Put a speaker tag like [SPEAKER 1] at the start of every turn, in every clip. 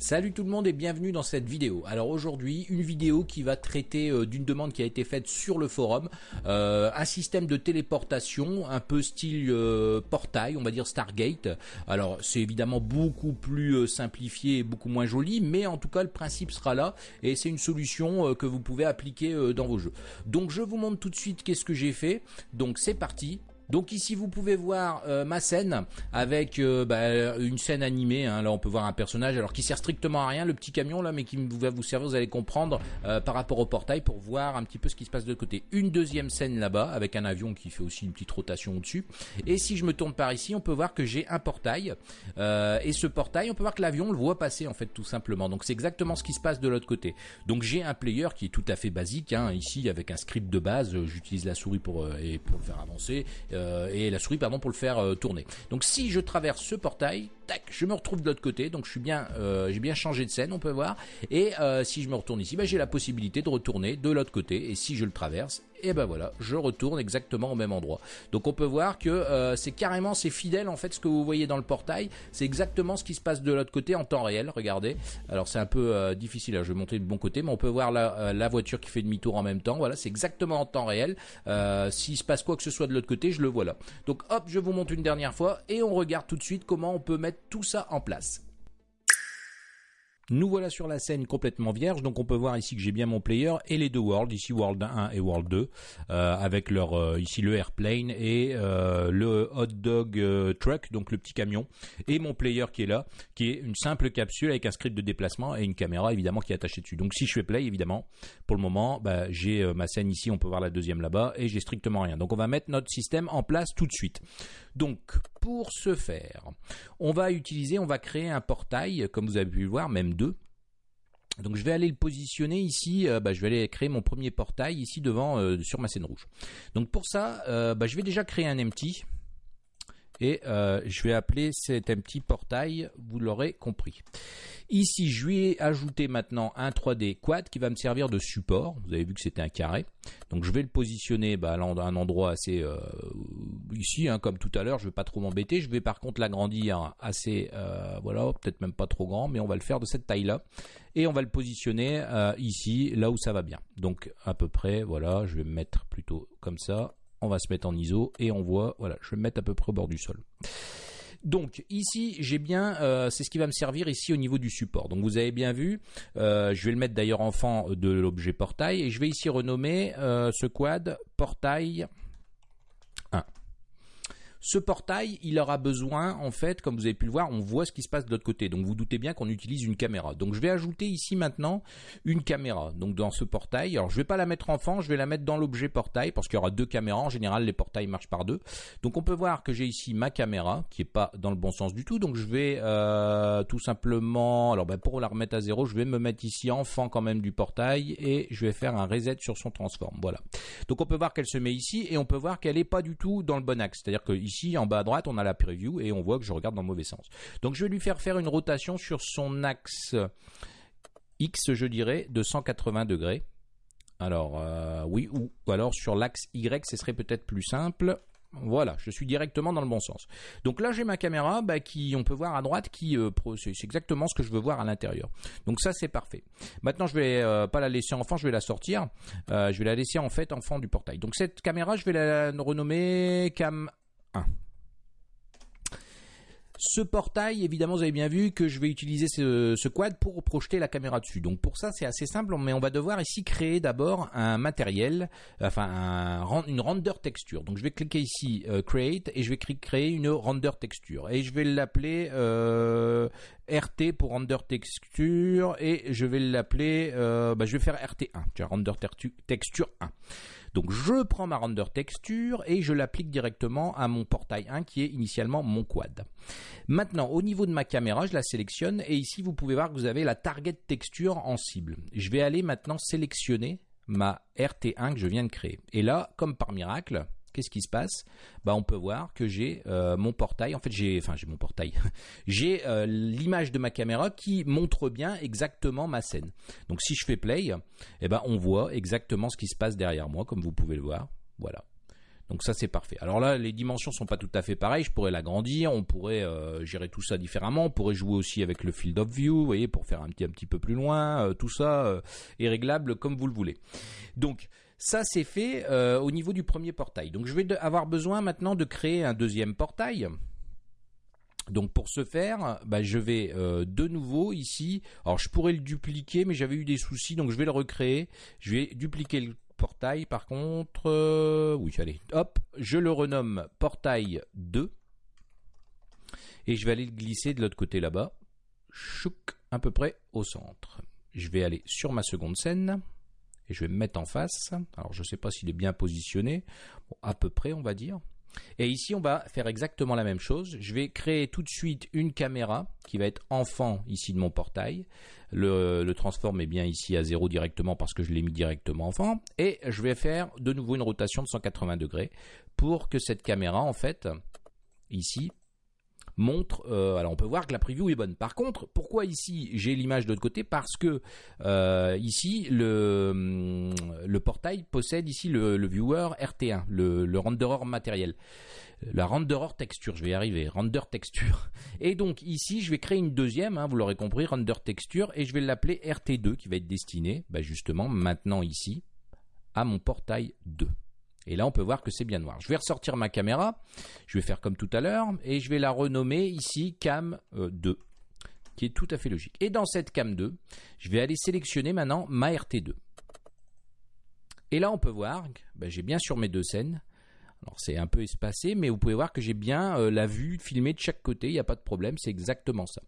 [SPEAKER 1] Salut tout le monde et bienvenue dans cette vidéo. Alors aujourd'hui, une vidéo qui va traiter euh, d'une demande qui a été faite sur le forum, euh, un système de téléportation un peu style euh, portail, on va dire Stargate. Alors c'est évidemment beaucoup plus simplifié et beaucoup moins joli, mais en tout cas le principe sera là et c'est une solution que vous pouvez appliquer dans vos jeux. Donc je vous montre tout de suite qu'est-ce que j'ai fait. Donc c'est parti. Donc ici vous pouvez voir euh, ma scène avec euh, bah, une scène animée. Hein. Là on peut voir un personnage alors qui sert strictement à rien, le petit camion là, mais qui va vous servir, vous allez comprendre euh, par rapport au portail pour voir un petit peu ce qui se passe de côté. Une deuxième scène là-bas avec un avion qui fait aussi une petite rotation au-dessus. Et si je me tourne par ici, on peut voir que j'ai un portail. et ce portail, on peut voir que l'avion le voit passer en fait tout simplement. Donc c'est exactement ce qui se passe de l'autre côté. Donc j'ai un player qui est tout à fait basique. Hein. Ici avec un script de base, j'utilise la souris pour, et pour le faire avancer. Euh, et la souris pardon pour le faire euh, tourner. Donc si je traverse ce portail, tac, je me retrouve de l'autre côté. Donc euh, j'ai bien changé de scène, on peut voir. Et si je me retourne ici, bah, j'ai la possibilité de retourner de l'autre côté. Et si je le traverse, et ben voilà, je retourne exactement au même endroit. Donc on peut voir que euh, c'est carrément, c'est fidèle en fait ce que vous voyez dans le portail, c'est exactement ce qui se passe de l'autre côté en temps réel, regardez. Alors c'est un peu euh, difficile, là, je vais monter de bon côté, mais on peut voir la, euh, la voiture qui fait demi-tour en même temps, voilà, c'est exactement en temps réel. S'il se passe quoi que ce soit de l'autre côté, je le vois là. Donc hop, je vous montre une dernière fois et on regarde tout de suite comment on peut mettre tout ça en place. Nous voilà sur la scène complètement vierge, donc on peut voir ici que j'ai bien mon player et les deux worlds, ici World 1 et World 2, euh, avec leur euh, ici le airplane et euh, le hot dog truck, donc le petit camion, et mon player qui est là, qui est une simple capsule avec un script de déplacement et une caméra évidemment qui est attachée dessus. Donc si je fais play évidemment, pour le moment, bah, j'ai ma scène ici, on peut voir la deuxième là-bas et j'ai strictement rien. Donc on va mettre notre système en place tout de suite. Donc pour ce faire, on va utiliser, on va créer un portail, comme vous avez pu le voir, même deux. Donc je vais aller le positionner ici, euh, bah, je vais aller créer mon premier portail ici devant euh, sur ma scène rouge. Donc pour ça, euh, bah, je vais déjà créer un empty et je vais appeler cet empty portail, vous l'aurez compris. Ici, je ai ajouté maintenant un 3D quad qui va me servir de support. Vous avez vu que c'était un carré. Donc je vais le positionner bah, à un endroit assez euh, ici, hein, comme tout à l'heure. Je ne vais pas trop m'embêter. Je vais par contre l'agrandir assez, euh, voilà, peut-être même pas trop grand, mais on va le faire de cette taille-là. Et on va le positionner euh, ici, là où ça va bien. Donc à peu près, voilà, je vais me mettre plutôt comme ça. On va se mettre en ISO et on voit, voilà, je vais me mettre à peu près au bord du sol. Donc ici, j'ai bien, euh, c'est ce qui va me servir ici au niveau du support. Donc vous avez bien vu, euh, je vais le mettre d'ailleurs en fond de l'objet portail et je vais ici renommer euh, ce quad portail 1. Ce portail, il aura besoin, en fait, comme vous avez pu le voir, on voit ce qui se passe de l'autre côté. Donc vous doutez bien qu'on utilise une caméra. Donc je vais ajouter ici maintenant une caméra. Donc dans ce portail, alors je vais pas la mettre en fond, je vais la mettre dans l'objet portail parce qu'il y aura deux caméras. En général, les portails marchent par deux. Donc on peut voir que j'ai ici ma caméra qui est pas dans le bon sens du tout. Donc je vais euh, tout simplement, alors ben, pour la remettre à zéro, je vais me mettre ici en fond quand même du portail et je vais faire un reset sur son transform. Voilà. Donc on peut voir qu'elle se met ici et on peut voir qu'elle est pas du tout dans le bon axe. C'est-à-dire que ici, en bas à droite, on a la preview et on voit que je regarde dans le mauvais sens. Donc je vais lui faire faire une rotation sur son axe X, je dirais, de 180 degrés. Alors, euh, oui, ou, alors sur l'axe Y, ce serait peut-être plus simple. Voilà, je suis directement dans le bon sens. Donc là, j'ai ma caméra bah, qui, on peut voir à droite, qui euh, c'est exactement ce que je veux voir à l'intérieur. Donc ça, c'est parfait. Maintenant, je vais euh, pas la laisser en fond, je vais la sortir. je vais la laisser en fait en fond du portail. Donc cette caméra, je vais la renommer Cam 1. Ce portail, évidemment, vous avez bien vu que je vais utiliser ce, quad pour projeter la caméra dessus. Donc pour ça, c'est assez simple, mais on va devoir ici créer d'abord un matériel, enfin une render texture. Donc je vais cliquer ici euh, Create et je vais créer une render texture. Et je vais l'appeler euh, RT pour render texture et je vais l'appeler, euh, bah, je vais faire RT1, render texture 1. Donc je prends ma render texture et je l'applique directement à mon portail 1 qui est initialement mon quad. Maintenant, au niveau de ma caméra, je la sélectionne et ici vous pouvez voir que vous avez la target texture en cible. Je vais aller maintenant sélectionner ma RT1 que je viens de créer. Et là, comme par miracle, qu'est-ce qui se passe? Bah, On peut voir que j'ai euh, mon portail, en fait j'ai enfin j'ai mon portail, j'ai euh, l'image de ma caméra qui montre bien exactement ma scène. Donc si je fais play, eh ben, on voit exactement ce qui se passe derrière moi, comme vous pouvez le voir. Voilà. Donc ça c'est parfait. Alors là les dimensions sont pas tout à fait pareilles, je pourrais l'agrandir, on pourrait euh, gérer tout ça différemment, on pourrait jouer aussi avec le field of view, vous voyez, pour faire un petit un petit peu plus loin, tout ça est réglable comme vous le voulez. Donc ça c'est fait au niveau du premier portail. Donc je vais avoir besoin maintenant de créer un deuxième portail. Donc pour ce faire, bah, je vais de nouveau ici. Alors je pourrais le dupliquer, mais j'avais eu des soucis, donc je vais le recréer. Je vais dupliquer le portail par contre, euh, oui allez, hop, je le renomme portail 2 et je vais aller le glisser de l'autre côté là-bas, chouk, à peu près au centre. Je vais aller sur ma seconde scène et je vais me mettre en face. Alors je ne sais pas s'il est bien positionné, à peu près on va dire. Et ici, on va faire exactement la même chose. Je vais créer tout de suite une caméra qui va être enfant ici de mon portail. Le, le transform est bien ici à 0 directement parce que je l'ai mis directement enfant. Et je vais faire de nouveau une rotation de 180 degrés pour que cette caméra, en fait, ici, montre. Euh, alors on peut voir que la preview est bonne. Par contre, pourquoi ici j'ai l'image de l'autre côté? Parce que euh, ici le, hum, le portail possède ici le, viewer RT1, le, le renderer matériel. La renderer texture, je vais y arriver, render texture. Et donc ici, je vais créer une deuxième, hein, vous l'aurez compris, render texture, et je vais l'appeler RT2, qui va être destiné, bah, justement, maintenant ici, à mon portail 2. Et là, on peut voir que c'est bien noir. Je vais ressortir ma caméra. Je vais faire comme tout à l'heure. Et je vais la renommer ici Cam 2. Euh, qui est tout à fait logique. Et dans cette Cam 2, je vais aller sélectionner maintenant ma RT2. Et là, on peut voir, ben, j'ai bien sur mes deux scènes. Alors c'est un peu espacé, mais vous pouvez voir que j'ai bien euh, la vue filmée de chaque côté, il n'y a pas de problème, c'est exactement ça.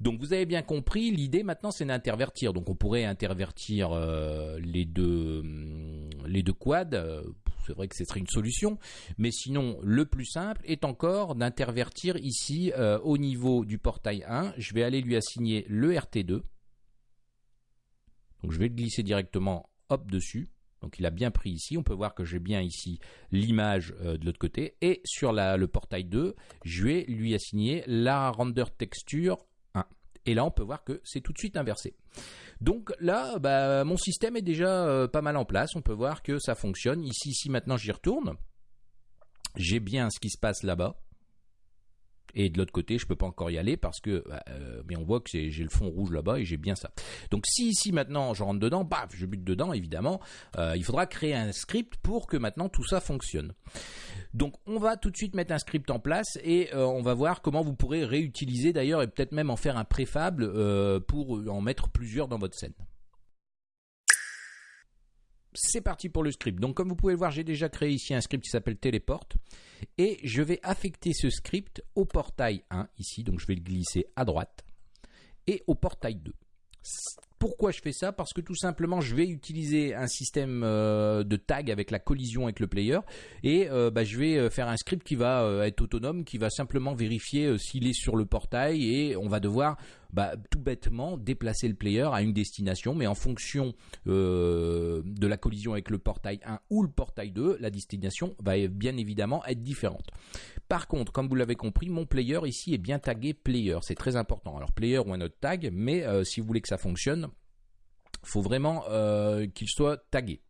[SPEAKER 1] Donc vous avez bien compris, l'idée maintenant c'est d'intervertir. Donc on pourrait intervertir euh, les deux hum, les deux quads. C'est vrai que ce serait une solution, mais sinon le plus simple est encore d'intervertir ici euh, au niveau du portail 1. Je vais aller lui assigner le RT2. Donc je vais le glisser directement hop dessus. Donc il a bien pris ici. On peut voir que j'ai bien ici l'image de l'autre côté. Et sur le portail 2, je vais lui assigner la render texture et là, on peut voir que c'est tout de suite inversé. Donc là, bah, mon système est déjà euh, pas mal en place. On peut voir que ça fonctionne. Ici, ici maintenant, j'y retourne. J'ai bien ce qui se passe là-bas. Et de l'autre côté, je peux pas encore y aller parce que, bah, euh, mais on voit que j'ai le fond rouge là-bas et j'ai bien ça. Donc si ici maintenant je rentre dedans, baf, je bute dedans, évidemment, euh, il faudra créer un script pour que maintenant tout ça fonctionne. Donc on va tout de suite mettre un script en place et euh, on va voir comment vous pourrez réutiliser d'ailleurs et peut-être même en faire un préfable pour en mettre plusieurs dans votre scène c'est parti pour le script. Donc comme vous pouvez le voir, j'ai déjà créé ici un script qui s'appelle Téléport. Et je vais affecter ce script au portail 1 ici. Donc je vais le glisser à droite. Et au portail 2. Pourquoi je fais ça? Parce que tout simplement, je vais utiliser un système euh, de tag avec la collision avec le player et euh, bah, je vais euh, faire un script qui va être autonome, qui va simplement vérifier s'il est sur le portail et on va devoir bah, tout bêtement déplacer le player à une destination, mais en fonction de la collision avec le portail 1 ou le portail 2, la destination va bien évidemment être différente. Par contre, comme vous l'avez compris, mon player ici est bien tagué player, c'est très important. Alors player ou un autre tag, mais si vous voulez que ça fonctionne, faut vraiment euh, qu'il soit tagué.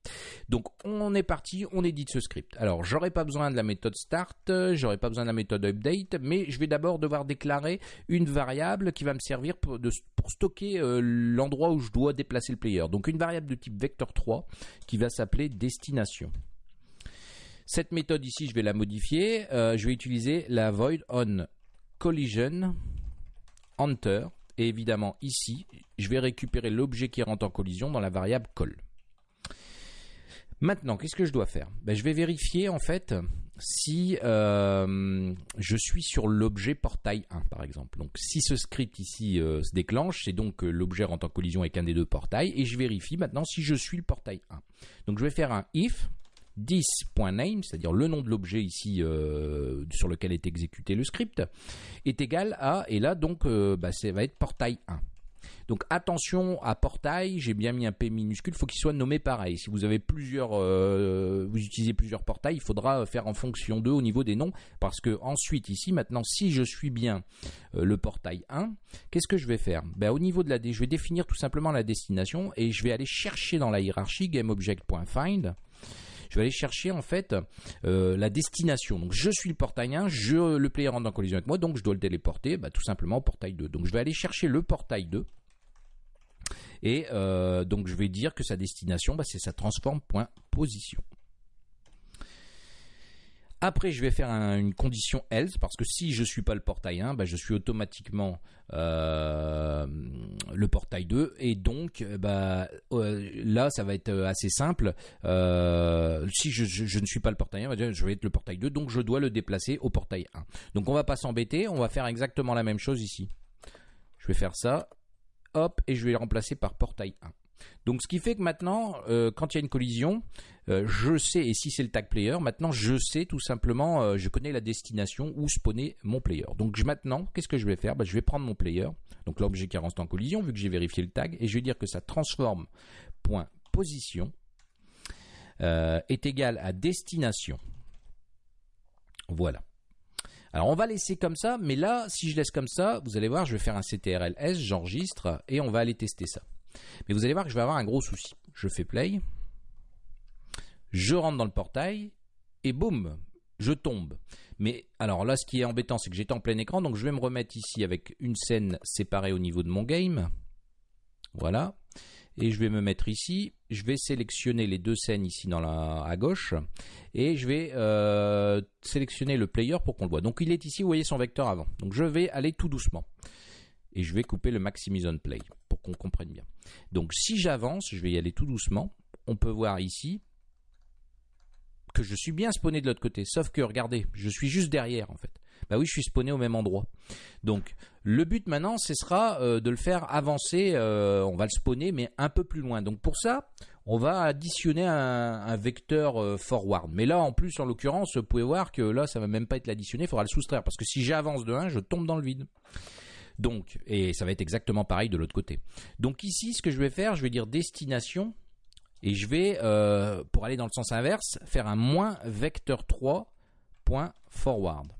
[SPEAKER 1] Donc on est parti, on édite ce script. Alors j'aurai pas besoin de la méthode start, j'aurai pas besoin de la méthode update, mais je vais d'abord devoir déclarer une variable qui va me servir pour, stocker euh, l'endroit où je dois déplacer le player. Donc une variable de type vector3 qui va s'appeler destination. Cette méthode ici, je vais la modifier. Euh, je vais utiliser la void on collision enter et évidemment, ici, je vais récupérer l'objet qui rentre en collision dans la variable call. Maintenant, qu'est-ce que je dois faire? Ben, Je vais vérifier en fait si euh, je suis sur l'objet portail 1 par exemple. Donc si ce script ici euh, se déclenche, c'est donc que l'objet rentre en collision avec un des deux portails et je vérifie maintenant si je suis le portail 1. Donc je vais faire un if 10.name, c'est-à-dire le nom de l'objet ici euh, sur lequel est exécuté le script, est égal à, et là donc euh, bah, ça va être portail 1. Donc attention à portail, j'ai bien mis un P minuscule, faut qu'il soit nommé pareil. Si vous avez plusieurs, euh, vous utilisez plusieurs portails, il faudra faire en fonction d'eux au niveau des noms, parce que ensuite ici maintenant, si je suis bien le portail 1, qu'est-ce que je vais faire? Ben, Au niveau de la, je vais définir tout simplement la destination et je vais aller chercher dans la hiérarchie GameObject.find je vais aller chercher en fait euh, la destination. Donc je suis le portail 1, je, le player rentre en collision avec moi, donc je dois le téléporter bah, tout simplement au portail 2. Donc je vais aller chercher le portail 2. Et euh, donc je vais dire que sa destination, bah, c'est sa transform point position. Après, je vais faire une condition else parce que si je suis pas le portail 1, bah, je suis automatiquement euh, le portail 2 et donc bah, euh, là, ça va être assez simple. si je, ne suis pas le portail 1, je vais être le portail 2, donc je dois le déplacer au portail 1. Donc on va pas s'embêter, on va faire exactement la même chose ici. Je vais faire ça hop, et je vais le remplacer par portail 1. Donc ce qui fait que maintenant, euh, quand il y a une collision, euh, je sais, et si c'est le tag player, maintenant je sais tout simplement, euh, je connais la destination où spawner mon player. Donc maintenant, qu'est-ce que je vais faire? Bah, Je vais prendre mon player, donc l'objet qui rentre en collision, vu que j'ai vérifié le tag, et je vais dire que ça transforme est égal à destination. Voilà. Alors on va laisser comme ça, mais là, si je laisse comme ça, vous allez voir, je vais faire un CTRL-S, j'enregistre, et on va aller tester ça. Mais vous allez voir que je vais avoir un gros souci. Je fais play, je rentre dans le portail, et boum, je tombe. Mais alors là, ce qui est embêtant, c'est que j'étais en plein écran, donc je vais me remettre ici avec une scène séparée au niveau de mon game. Voilà et je vais me mettre ici. Je vais sélectionner les deux scènes ici dans la, à gauche et je vais euh, sélectionner le player pour qu'on le voit. Donc il est ici, vous voyez son vecteur avant. Donc je vais aller tout doucement et je vais couper le Maximise on Play qu'on comprenne bien. Donc si j'avance, je vais y aller tout doucement. On peut voir ici que je suis bien spawné de l'autre côté. Sauf que regardez, je suis juste derrière en fait. Bah oui, je suis spawné au même endroit. Donc le but maintenant, ce sera euh, de le faire avancer. Euh, on va le spawner, mais un peu plus loin. Donc pour ça, on va additionner un, vecteur euh, forward. Mais là, en plus, en l'occurrence, vous pouvez voir que là, ça va même pas être l'additionner. Il faudra le soustraire parce que si j'avance de 1, je tombe dans le vide. Donc, et ça va être exactement pareil de l'autre côté. Donc ici, ce que je vais faire, je vais dire destination et je vais, pour aller dans le sens inverse, faire un moins vecteur 3 point forward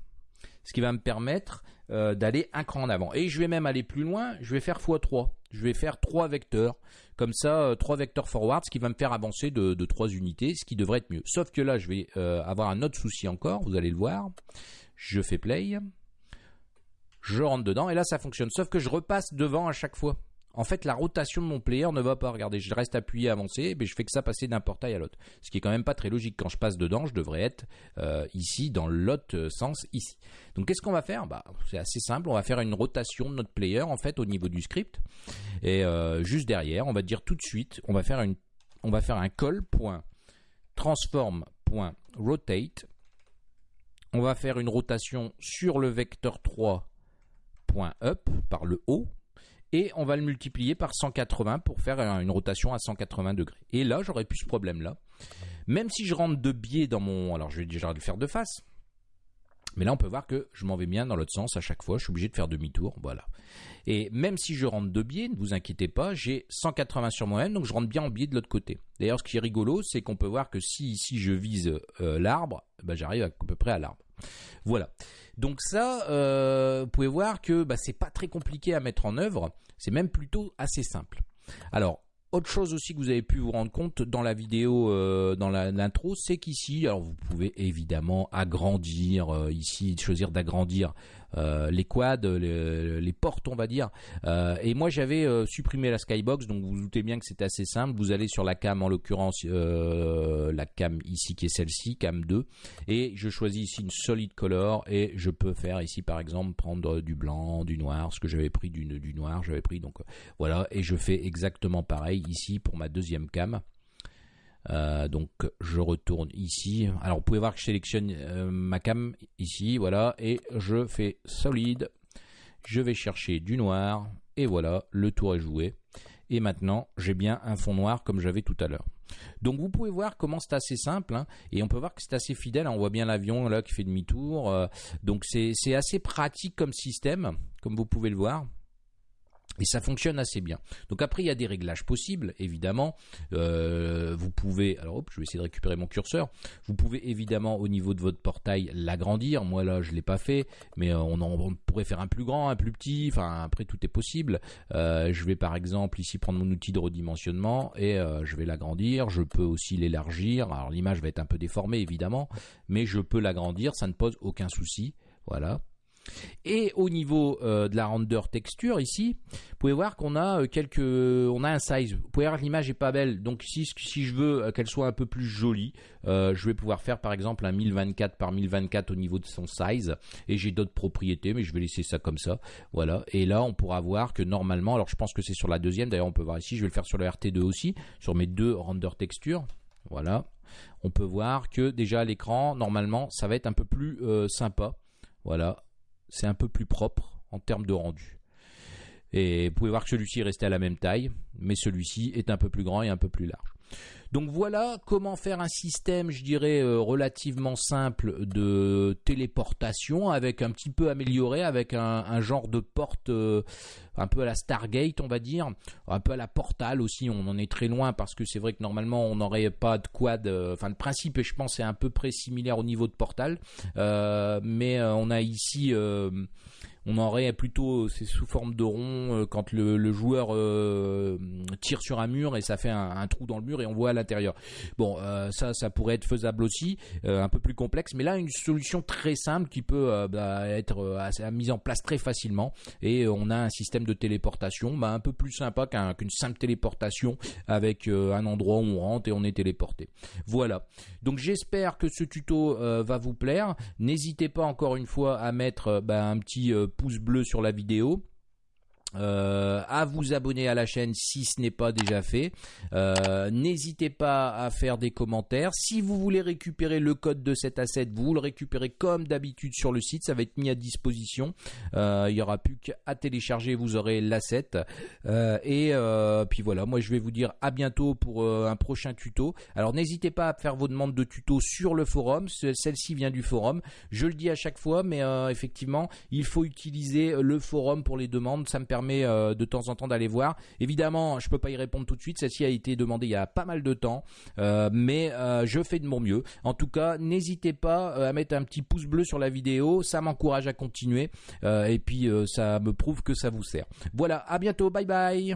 [SPEAKER 1] ce qui va me permettre euh, d'aller un cran en avant. Et je vais même aller plus loin, je vais faire x3. Je vais faire 3 vecteurs, comme ça, 3 euh, vecteurs forward, ce qui va me faire avancer de, 3 unités, ce qui devrait être mieux. Sauf que là, je vais euh, avoir un autre souci encore, vous allez le voir. Je fais play, je rentre dedans, et là, ça fonctionne. Sauf que je repasse devant à chaque fois en fait, la rotation de mon player ne va pas. Regardez, je reste appuyé, avancé, mais je fais que ça passer d'un portail à l'autre. Ce qui est quand même pas très logique. Quand je passe dedans, je devrais être euh, ici, dans l'autre sens, ici. Donc, qu'est-ce qu'on va faire? Bah, C'est assez simple. On va faire une rotation de notre player, en fait, au niveau du script. Et euh, juste derrière, on va dire tout de suite, on va faire, une, on va faire un call.transform.rotate. On va faire une rotation sur le vecteur 3.up par le haut et on va le multiplier par 180 pour faire une rotation à 180 degrés. Et là, j'aurais plus ce problème-là. Même si je rentre de biais dans mon... Alors, je vais déjà le faire de face. Mais là, on peut voir que je m'en vais bien dans l'autre sens à chaque fois. Je suis obligé de faire demi-tour. Voilà. Et même si je rentre de biais, ne vous inquiétez pas, j'ai 180 sur moi-même, donc je rentre bien en biais de l'autre côté. D'ailleurs, ce qui est rigolo, c'est qu'on peut voir que si ici je vise euh, l'arbre, ben, j'arrive à peu près à l'arbre. Voilà. Donc ça, euh, vous pouvez voir que bah, c'est pas très compliqué à mettre en œuvre. C'est même plutôt assez simple. Alors, autre chose aussi que vous avez pu vous rendre compte dans la vidéo, euh, dans l'intro, c'est qu'ici, alors vous pouvez évidemment agrandir, euh, ici choisir d'agrandir les quads, les, portes, on va dire. Euh, et moi, j'avais euh, supprimé la skybox, donc vous, vous doutez bien que c'est assez simple. Vous allez sur la cam, en l'occurrence la cam ici qui est celle-ci, cam 2, et je choisis ici une solid color et je peux faire ici par exemple prendre du blanc, du noir, ce que j'avais pris du noir, j'avais pris donc voilà, et je fais exactement pareil ici pour ma deuxième cam. Euh, donc je retourne ici. Alors vous pouvez voir que je sélectionne euh, ma cam ici, voilà, et je fais solide. Je vais chercher du noir, et voilà, le tour est joué. Et maintenant, j'ai bien un fond noir comme j'avais tout à l'heure. Donc vous pouvez voir comment c'est assez simple, hein, et on peut voir que c'est assez fidèle. On voit bien l'avion là qui fait demi-tour. Euh, donc c'est assez pratique comme système, comme vous pouvez le voir. Et ça fonctionne assez bien. Donc après, il y a des réglages possibles, évidemment. Euh, vous pouvez, alors hop, je vais essayer de récupérer mon curseur. Vous pouvez évidemment au niveau de votre portail l'agrandir. Moi là, je l'ai pas fait, mais euh, on, pourrait faire un plus grand, un plus petit. Enfin, après tout est possible. Euh, je vais par exemple ici prendre mon outil de redimensionnement et je vais l'agrandir. Je peux aussi l'élargir. Alors l'image va être un peu déformée évidemment, mais je peux l'agrandir. Ça ne pose aucun souci. Voilà. Et au niveau euh, de la render texture ici, vous pouvez voir qu'on a euh, quelques, on a un size. Vous pouvez voir l'image est pas belle. Donc si si je veux euh, qu'elle soit un peu plus jolie, je vais pouvoir faire par exemple un 1024 par 1024 au niveau de son size. Et j'ai d'autres propriétés, mais je vais laisser ça comme ça. Voilà. Et là, on pourra voir que normalement, alors je pense que c'est sur la deuxième. D'ailleurs, on peut voir ici. Je vais le faire sur le RT2 aussi, sur mes deux render texture. Voilà. On peut voir que déjà à l'écran, normalement, ça va être un peu plus sympa. Voilà c'est un peu plus propre en termes de rendu. Et vous pouvez voir que celui-ci est resté à la même taille, mais celui-ci est un peu plus grand et un peu plus large. Donc voilà comment faire un système, je dirais, euh, relativement simple de téléportation, avec un petit peu amélioré, avec un, genre de porte euh, un peu à la Stargate, on va dire, un peu à la Portal aussi. On en est très loin parce que c'est vrai que normalement on n'aurait pas de quad. Euh, enfin, le principe, je pense, est à peu près similaire au niveau de Portal, mais on a ici on aurait plutôt c'est sous forme de rond euh, quand le, joueur euh, tire sur un mur et ça fait un, trou dans le mur et on voit à l'intérieur. Bon, euh, ça, ça pourrait être faisable aussi, un peu plus complexe, mais là une solution très simple qui peut bah, être mise en place très facilement et on a un système de téléportation bah, un peu plus sympa qu'une simple téléportation avec un endroit où on rentre et on est téléporté. Voilà. Donc j'espère que ce tuto va vous plaire. N'hésitez pas encore une fois à mettre bah, un petit pouce bleu sur la vidéo. Euh, à vous abonner à la chaîne si ce n'est pas déjà fait. Euh, n'hésitez pas à faire des commentaires. Si vous voulez récupérer le code de cet asset, vous le récupérez comme d'habitude sur le site. Ça va être mis à disposition. Euh, il n'y aura plus qu'à télécharger, vous aurez l'asset. et puis voilà, moi je vais vous dire à bientôt pour un prochain tuto. Alors n'hésitez pas à faire vos demandes de tuto sur le forum. Celle-ci vient du forum. Je le dis à chaque fois, mais effectivement, il faut utiliser le forum pour les demandes. Ça me euh, de temps en temps d'aller voir. Évidemment, je peux pas y répondre tout de suite. Celle-ci a été demandée il y a pas mal de temps, euh, mais euh, je fais de mon mieux. En tout cas, n'hésitez pas à mettre un petit pouce bleu sur la vidéo. Ça m'encourage à continuer et puis ça me prouve que ça vous sert. Voilà, à bientôt. Bye bye.